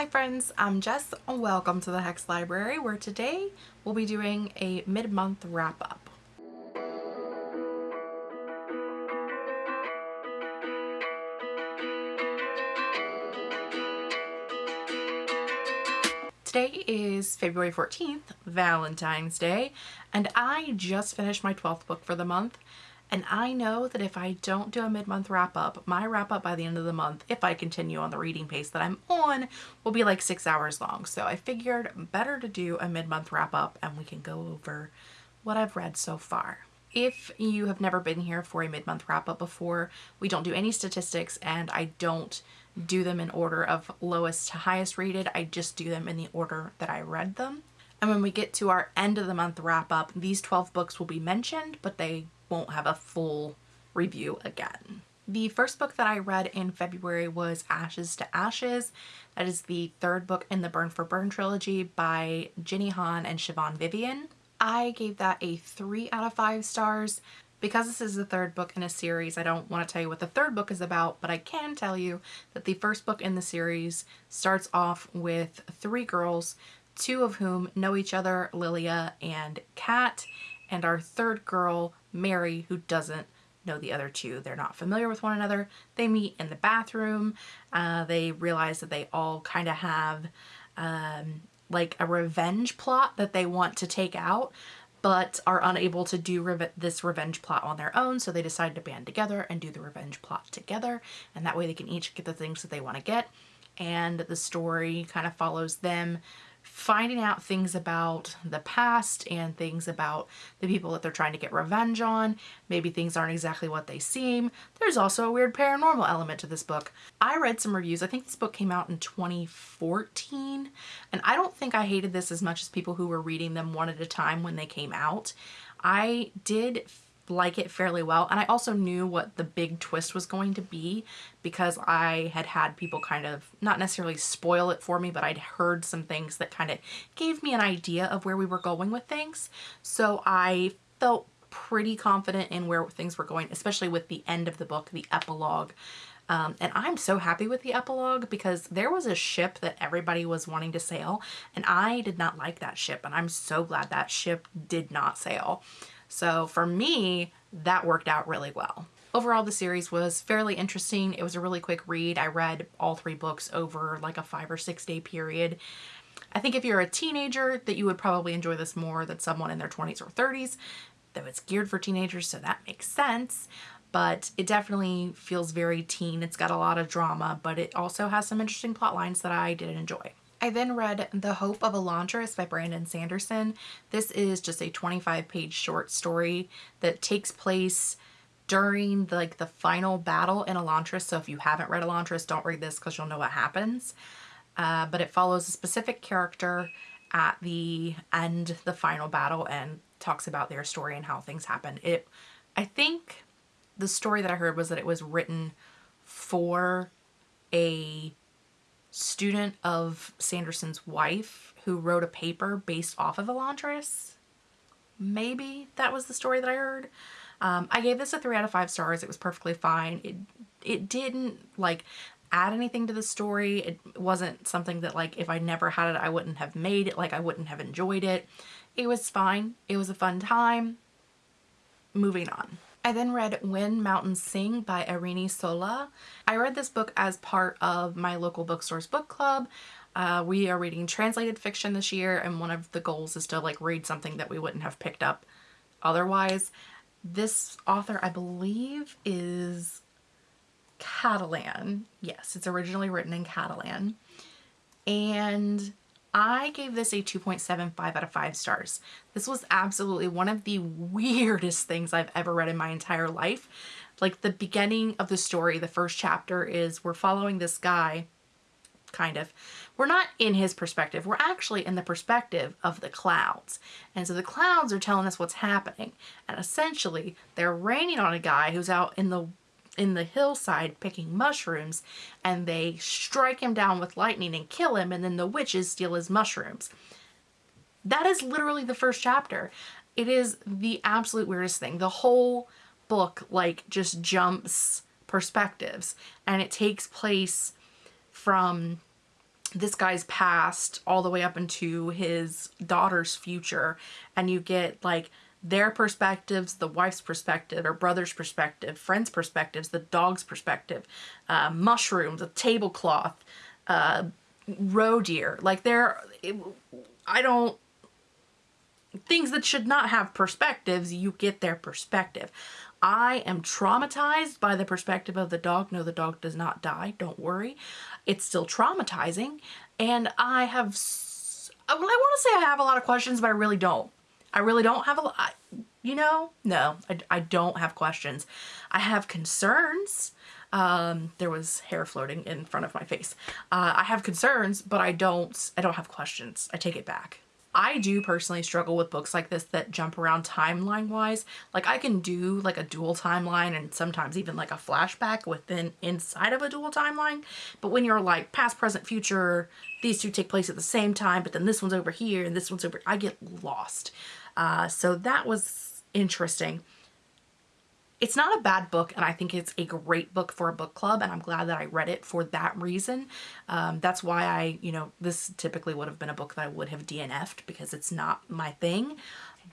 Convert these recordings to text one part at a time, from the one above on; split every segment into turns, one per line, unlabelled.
Hi friends, I'm Jess. Welcome to the Hex Library where today we'll be doing a mid-month wrap-up. Today is February 14th, Valentine's Day, and I just finished my 12th book for the month and I know that if I don't do a mid-month wrap up, my wrap up by the end of the month, if I continue on the reading pace that I'm on, will be like six hours long. So I figured better to do a mid-month wrap up and we can go over what I've read so far. If you have never been here for a mid-month wrap up before, we don't do any statistics and I don't do them in order of lowest to highest rated. I just do them in the order that I read them. And when we get to our end of the month wrap up, these 12 books will be mentioned, but they won't have a full review again. The first book that I read in February was Ashes to Ashes. That is the third book in the Burn for Burn trilogy by Jenny Han and Siobhan Vivian. I gave that a 3 out of 5 stars. Because this is the third book in a series, I don't want to tell you what the third book is about, but I can tell you that the first book in the series starts off with three girls, two of whom know each other, Lillia and Kat, and our third girl, Mary, who doesn't know the other two. They're not familiar with one another. They meet in the bathroom. Uh, they realize that they all kind of have um, like a revenge plot that they want to take out but are unable to do re this revenge plot on their own so they decide to band together and do the revenge plot together and that way they can each get the things that they want to get and the story kind of follows them finding out things about the past and things about the people that they're trying to get revenge on. Maybe things aren't exactly what they seem. There's also a weird paranormal element to this book. I read some reviews. I think this book came out in 2014 and I don't think I hated this as much as people who were reading them one at a time when they came out. I did like it fairly well. And I also knew what the big twist was going to be because I had had people kind of not necessarily spoil it for me, but I'd heard some things that kind of gave me an idea of where we were going with things. So I felt pretty confident in where things were going, especially with the end of the book, the epilogue. Um, and I'm so happy with the epilogue because there was a ship that everybody was wanting to sail and I did not like that ship and I'm so glad that ship did not sail. So for me, that worked out really well. Overall, the series was fairly interesting. It was a really quick read. I read all three books over like a five or six day period. I think if you're a teenager that you would probably enjoy this more than someone in their 20s or 30s, though it's geared for teenagers, so that makes sense. But it definitely feels very teen. It's got a lot of drama, but it also has some interesting plot lines that I did enjoy. I then read The Hope of Elantris by Brandon Sanderson. This is just a 25 page short story that takes place during the, like the final battle in Elantris. So if you haven't read Elantris, don't read this because you'll know what happens. Uh, but it follows a specific character at the end, the final battle, and talks about their story and how things happen. It, I think the story that I heard was that it was written for a student of Sanderson's wife who wrote a paper based off of Elantris. Maybe that was the story that I heard. Um, I gave this a three out of five stars. It was perfectly fine. It, it didn't like add anything to the story. It wasn't something that like if I never had it, I wouldn't have made it. Like I wouldn't have enjoyed it. It was fine. It was a fun time. Moving on. I then read When Mountains Sing by Irene Solà. I read this book as part of my local bookstore's book club. Uh, we are reading translated fiction this year and one of the goals is to like read something that we wouldn't have picked up otherwise. This author I believe is Catalan. Yes, it's originally written in Catalan. And I gave this a 2.75 out of 5 stars. This was absolutely one of the weirdest things I've ever read in my entire life. Like the beginning of the story, the first chapter is we're following this guy, kind of. We're not in his perspective. We're actually in the perspective of the clouds. And so the clouds are telling us what's happening. And essentially, they're raining on a guy who's out in the in the hillside picking mushrooms and they strike him down with lightning and kill him and then the witches steal his mushrooms. That is literally the first chapter. It is the absolute weirdest thing. The whole book like just jumps perspectives and it takes place from this guy's past all the way up into his daughter's future and you get like their perspectives, the wife's perspective, or brother's perspective, friends' perspectives, the dog's perspective, uh, mushrooms, a tablecloth, uh, roe deer. Like there, I don't, things that should not have perspectives, you get their perspective. I am traumatized by the perspective of the dog. No, the dog does not die. Don't worry. It's still traumatizing. And I have, well, I want to say I have a lot of questions, but I really don't. I really don't have a lot, you know? No, I, I don't have questions. I have concerns. Um, there was hair floating in front of my face. Uh, I have concerns, but I don't, I don't have questions. I take it back. I do personally struggle with books like this that jump around timeline wise. Like I can do like a dual timeline and sometimes even like a flashback within inside of a dual timeline. But when you're like past, present, future, these two take place at the same time, but then this one's over here and this one's over, I get lost. Uh, so that was interesting. It's not a bad book, and I think it's a great book for a book club, and I'm glad that I read it for that reason. Um, that's why I, you know, this typically would have been a book that I would have DNF'd because it's not my thing,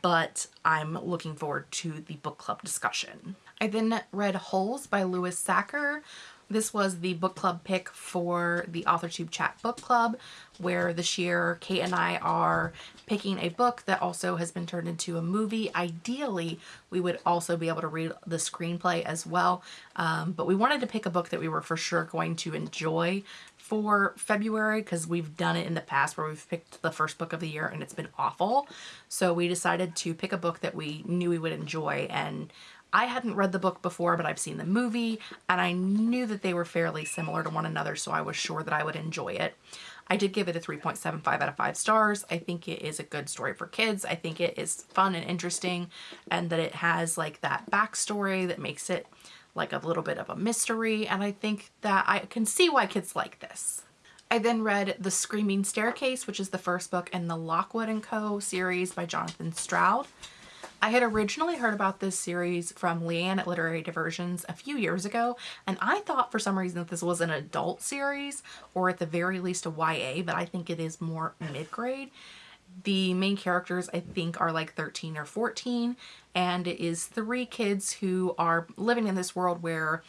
but I'm looking forward to the book club discussion. I then read Holes by Louis Sachar, this was the book club pick for the AuthorTube Chat Book Club, where this year Kate and I are picking a book that also has been turned into a movie. Ideally, we would also be able to read the screenplay as well, um, but we wanted to pick a book that we were for sure going to enjoy for February because we've done it in the past where we've picked the first book of the year and it's been awful. So we decided to pick a book that we knew we would enjoy and I hadn't read the book before, but I've seen the movie and I knew that they were fairly similar to one another, so I was sure that I would enjoy it. I did give it a 3.75 out of 5 stars. I think it is a good story for kids. I think it is fun and interesting and that it has like that backstory that makes it like a little bit of a mystery and I think that I can see why kids like this. I then read The Screaming Staircase, which is the first book in the Lockwood & Co. series by Jonathan Stroud. I had originally heard about this series from Leanne at Literary Diversions a few years ago, and I thought for some reason that this was an adult series, or at the very least a YA, but I think it is more mid-grade. The main characters, I think, are like 13 or 14, and it is three kids who are living in this world where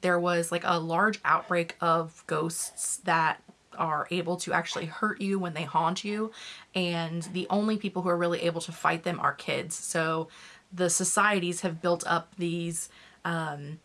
there was like a large outbreak of ghosts that are able to actually hurt you when they haunt you. And the only people who are really able to fight them are kids. So the societies have built up these um,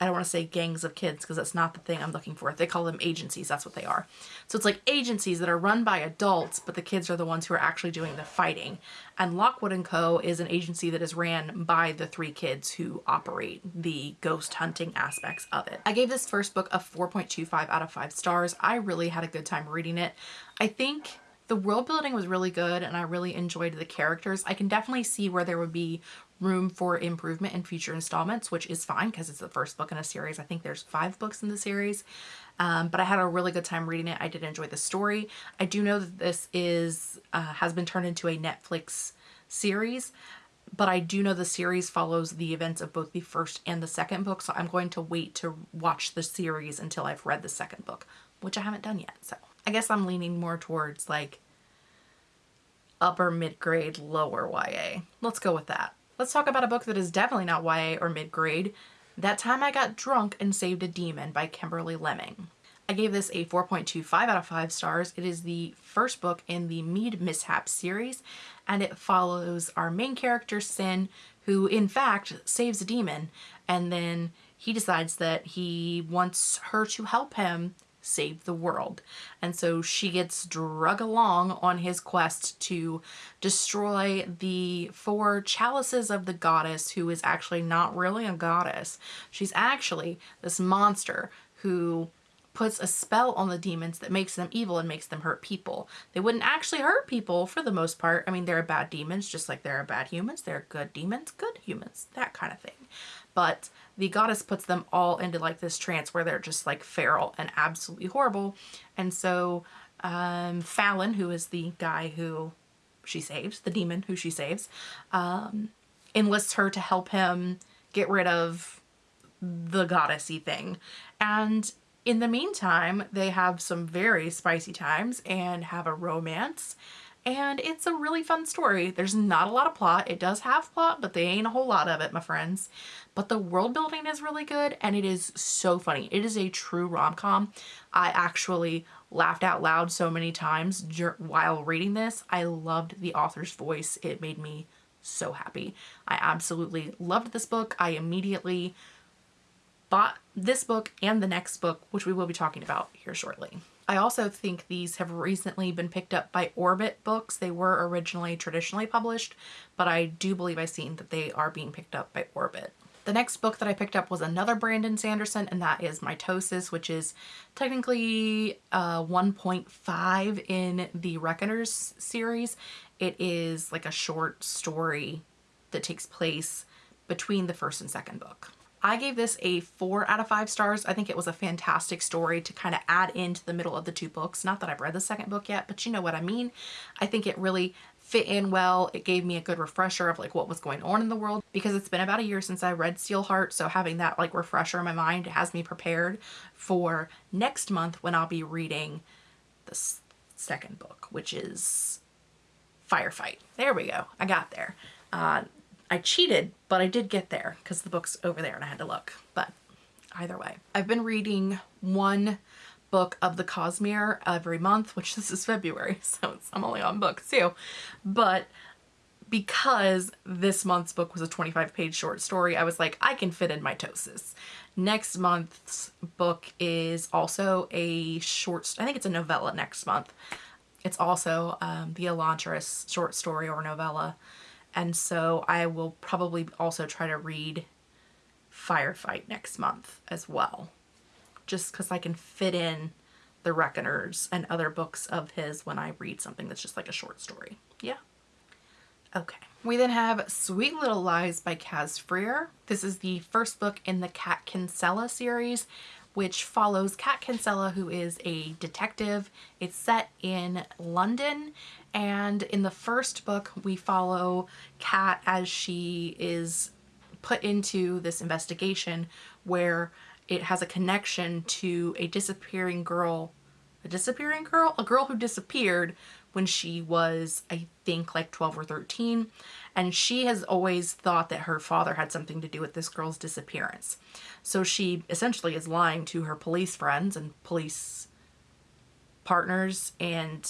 I don't want to say gangs of kids because that's not the thing I'm looking for. They call them agencies. That's what they are. So it's like agencies that are run by adults, but the kids are the ones who are actually doing the fighting. And Lockwood & Co. is an agency that is ran by the three kids who operate the ghost hunting aspects of it. I gave this first book a 4.25 out of 5 stars. I really had a good time reading it. I think the world building was really good and I really enjoyed the characters. I can definitely see where there would be room for improvement in future installments, which is fine because it's the first book in a series. I think there's five books in the series, um, but I had a really good time reading it. I did enjoy the story. I do know that this is uh, has been turned into a Netflix series, but I do know the series follows the events of both the first and the second book, so I'm going to wait to watch the series until I've read the second book, which I haven't done yet. So I guess I'm leaning more towards like upper mid-grade, lower YA. Let's go with that. Let's talk about a book that is definitely not YA or mid-grade. That Time I Got Drunk and Saved a Demon by Kimberly Lemming. I gave this a 4.25 out of 5 stars. It is the first book in the Mead Mishap series and it follows our main character Cin who in fact saves a demon and then he decides that he wants her to help him save the world. And so she gets drug along on his quest to destroy the four chalices of the goddess who is actually not really a goddess. She's actually this monster who puts a spell on the demons that makes them evil and makes them hurt people. They wouldn't actually hurt people for the most part. I mean, there are bad demons just like there are bad humans. There are good demons, good humans, that kind of thing. But the goddess puts them all into like this trance where they're just like feral and absolutely horrible. And so um, Fallon, who is the guy who she saves, the demon who she saves, um, enlists her to help him get rid of the goddessy thing. And In the meantime, they have some very spicy times and have a romance and it's a really fun story. There's not a lot of plot. It does have plot, but they ain't a whole lot of it, my friends. But the world building is really good and it is so funny. It is a true rom-com. I actually laughed out loud so many times while reading this. I loved the author's voice. It made me so happy. I absolutely loved this book. I immediately bought this book and the next book, which we will be talking about here shortly. I also think these have recently been picked up by Orbit Books. They were originally traditionally published, but I do believe I've seen that they are being picked up by Orbit. The next book that I picked up was another Brandon Sanderson, and that is Mitosis, which is technically uh, 1.5 in the Reckoners series. It is like a short story that takes place between the first and second book. I gave this a four out of five stars. I think it was a fantastic story to kind of add into the middle of the two books. Not that I've read the second book yet, but you know what I mean. I think it really fit in well. It gave me a good refresher of like what was going on in the world because it's been about a year since I read Steelheart. So having that like refresher in my mind has me prepared for next month when I'll be reading the second book, which is Firefight. There we go. I got there. Uh, I cheated, but I did get there because the book's over there and I had to look. But either way, I've been reading one book of the Cosmere every month, which this is February, so I'm only on book two. But because this month's book was a 25 page short story, I was like, I can fit in mitosis. Next month's book is also a short, I think it's a novella next month. It's also um, the Elantris short story or novella and so I will probably also try to read Firefight next month as well. Just because I can fit in The Reckoners and other books of his when I read something that's just like a short story. Yeah. Okay. We then have Sweet Little Lies by Caz Frear. This is the first book in the Kat Kinsella series, which follows Kat Kinsella, who is a detective. It's set in London, and in the first book, we follow Kat as she is put into this investigation where it has a connection to a disappearing girl. A disappearing girl? A girl who disappeared when she was, I think, like 12 or 13. And she has always thought that her father had something to do with this girl's disappearance. So she essentially is lying to her police friends and police partners and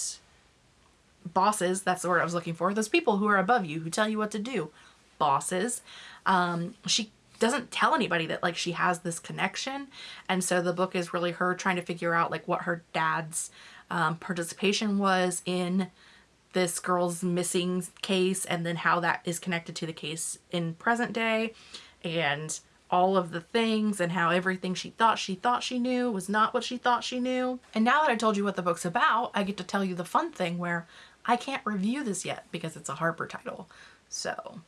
bosses. That's the word I was looking for. Those people who are above you, who tell you what to do. Bosses. Um, she doesn't tell anybody that like she has this connection and so the book is really her trying to figure out like what her dad's um, participation was in this girl's missing case and then how that is connected to the case in present day and all of the things and how everything she thought she thought she knew was not what she thought she knew. And now that I told you what the book's about, I get to tell you the fun thing where I can't review this yet because it's a Harper title. So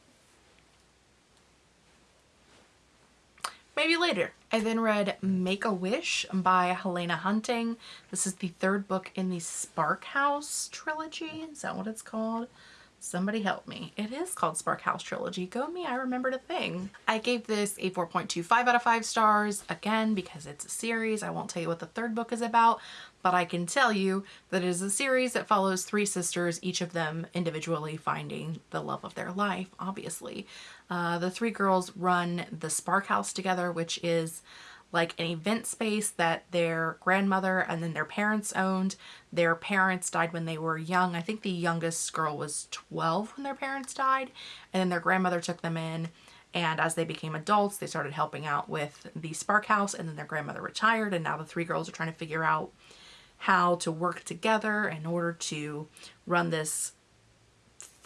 maybe later. I then read Make-A-Wish by Helena Hunting. This is the third book in the Spark House trilogy. Is that what it's called? Somebody help me. It is called Spark House Trilogy. Go me, I remembered a thing. I gave this a 4.25 out of 5 stars, again, because it's a series. I won't tell you what the third book is about, but I can tell you that it is a series that follows three sisters, each of them individually finding the love of their life, obviously. Uh, the three girls run the Spark House together, which is like an event space that their grandmother and then their parents owned. Their parents died when they were young. I think the youngest girl was 12 when their parents died. And then their grandmother took them in. And as they became adults, they started helping out with the Spark House. And then their grandmother retired. And now the three girls are trying to figure out how to work together in order to run this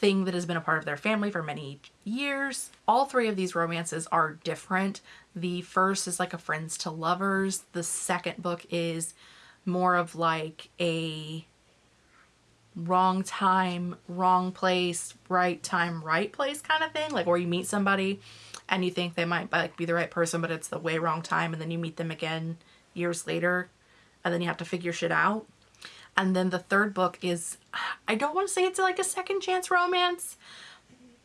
thing that has been a part of their family for many years. All three of these romances are different. The first is like a friends to lovers. The second book is more of like a wrong time, wrong place, right time, right place kind of thing. Like where you meet somebody and you think they might like be the right person, but it's the way wrong time. And then you meet them again years later and then you have to figure shit out. And then the third book is, I don't want to say it's like a second chance romance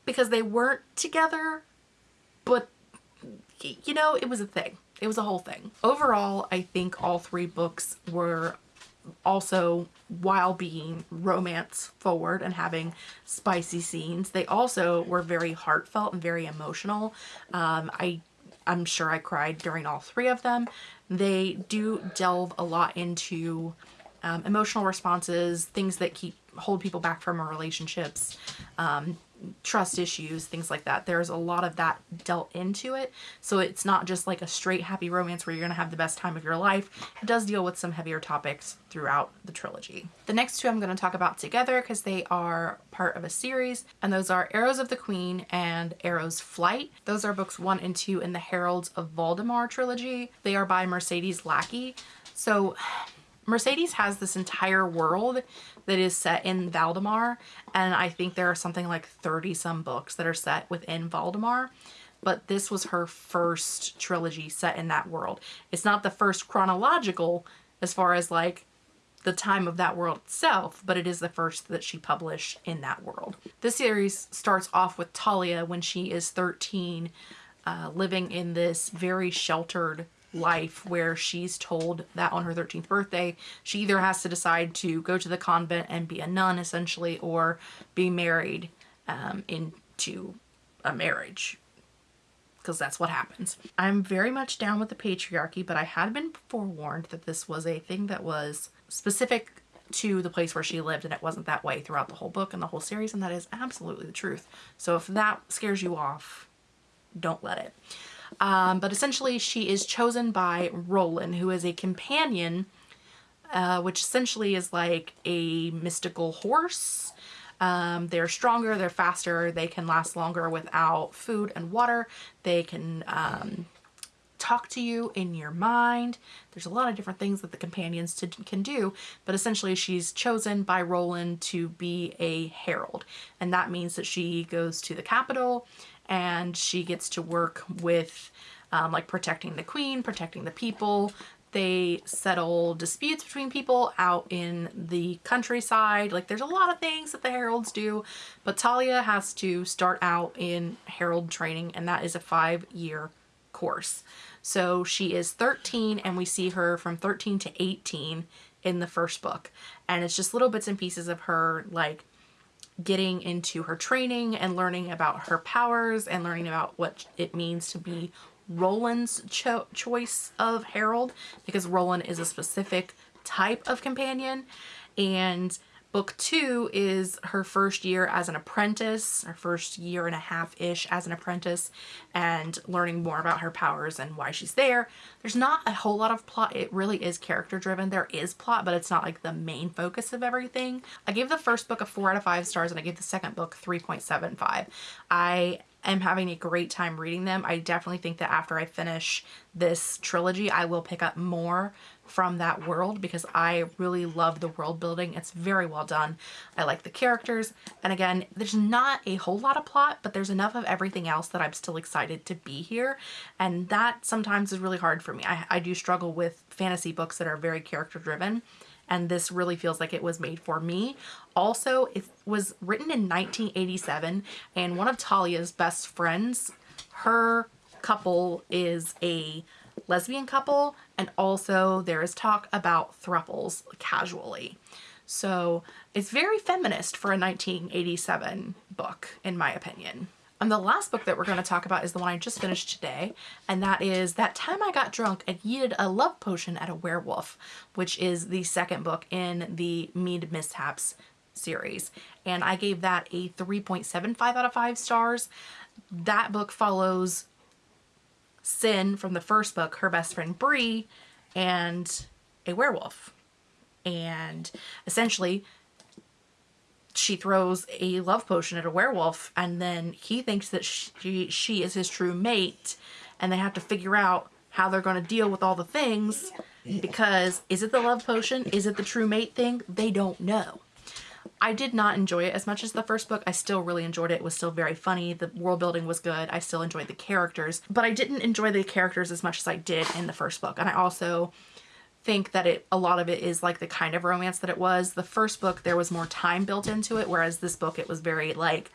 because they weren't together, but you know, it was a thing. It was a whole thing. Overall, I think all three books were also while being romance forward and having spicy scenes they also were very heartfelt and very emotional um, i i'm sure i cried during all three of them they do delve a lot into um, emotional responses things that keep hold people back from our relationships um, trust issues, things like that. There's a lot of that dealt into it. So it's not just like a straight happy romance where you're going to have the best time of your life. It does deal with some heavier topics throughout the trilogy. The next two I'm going to talk about together because they are part of a series and those are Arrows of the Queen and Arrow's Flight. Those are books one and two in the Heralds of Valdemar trilogy. They are by Mercedes Lackey. So Mercedes has this entire world that is set in Valdemar, and I think there are something like 30 some books that are set within Valdemar. But this was her first trilogy set in that world. It's not the first chronological as far as like the time of that world itself, but it is the first that she published in that world. This series starts off with Talia when she is 13, uh, living in this very sheltered life where she's told that on her 13th birthday she either has to decide to go to the convent and be a nun essentially or be married um, into a marriage because that's what happens. I'm very much down with the patriarchy but I had been forewarned that this was a thing that was specific to the place where she lived and it wasn't that way throughout the whole book and the whole series and that is absolutely the truth. So if that scares you off, don't let it. Um, but essentially she is chosen by Roland, who is a companion, uh, which essentially is like a mystical horse. Um, they're stronger, they're faster, they can last longer without food and water. They can um, talk to you in your mind. There's a lot of different things that the companions to, can do, but essentially she's chosen by Roland to be a herald. And that means that she goes to the capital and she gets to work with um, like protecting the queen, protecting the people. They settle disputes between people out in the countryside. Like there's a lot of things that the heralds do, but Talia has to start out in herald training and that is a five year course. So she is 13 and we see her from 13 to 18 in the first book. And it's just little bits and pieces of her like getting into her training and learning about her powers and learning about what it means to be Roland's cho choice of Herald because Roland is a specific type of companion. And Book two is her first year as an apprentice, her first year and a half-ish as an apprentice, and learning more about her powers and why she's there. There's not a whole lot of plot. It really is character-driven. There is plot, but it's not like the main focus of everything. I gave the first book a 4 out of 5 stars, and I gave the second book 3.75. I am having a great time reading them. I definitely think that after I finish this trilogy, I will pick up more from that world because I really love the world building. It's very well done. I like the characters. And again, there's not a whole lot of plot, but there's enough of everything else that I'm still excited to be here. And that sometimes is really hard for me. I, I do struggle with fantasy books that are very character driven. And this really feels like it was made for me. Also, it was written in 1987 and one of Talia's best friends, her couple is a lesbian couple and also there is talk about thruples casually. So it's very feminist for a 1987 book, in my opinion. And the last book that we're going to talk about is the one I just finished today, and that is That Time I Got Drunk and Yeeted a Love Potion at a Werewolf, which is the second book in the Mead Mishaps series. And I gave that a 3.75 out of 5 stars. That book follows Cin from the first book, her best friend Bree, and a werewolf. And essentially, she throws a love potion at a werewolf and then he thinks that she, she is his true mate and they have to figure out how they're going to deal with all the things because is it the love potion? Is it the true mate thing? They don't know. I did not enjoy it as much as the first book. I still really enjoyed it. It was still very funny. The world building was good. I still enjoyed the characters, but I didn't enjoy the characters as much as I did in the first book. And I also think that it a lot of it is like the kind of romance that it was. The first book, there was more time built into it, whereas this book, it was very like,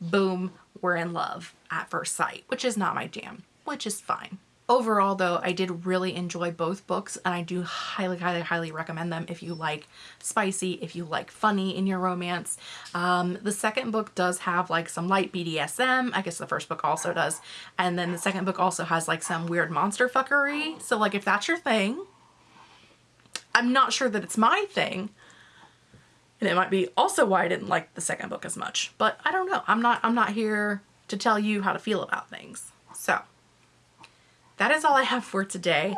boom, we're in love at first sight, which is not my jam, which is fine. Overall though, I did really enjoy both books and I do highly, highly, highly recommend them if you like spicy, if you like funny in your romance. Um, the second book does have like some light BDSM. I guess the first book also does. And then the second book also has like some weird monster fuckery. So like if that's your thing, I'm not sure that it's my thing. And it might be also why I didn't like the second book as much. But I don't know. I'm not I'm not here to tell you how to feel about things. So that is all I have for today.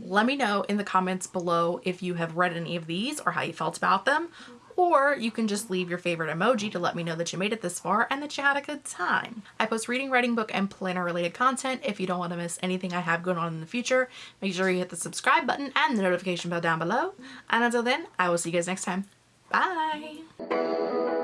Let me know in the comments below if you have read any of these or how you felt about them. Or you can just leave your favorite emoji to let me know that you made it this far and that you had a good time. I post reading, writing book, and planner related content. If you don't want to miss anything I have going on in the future, make sure you hit the subscribe button and the notification bell down below. And until then, I will see you guys next time. Bye!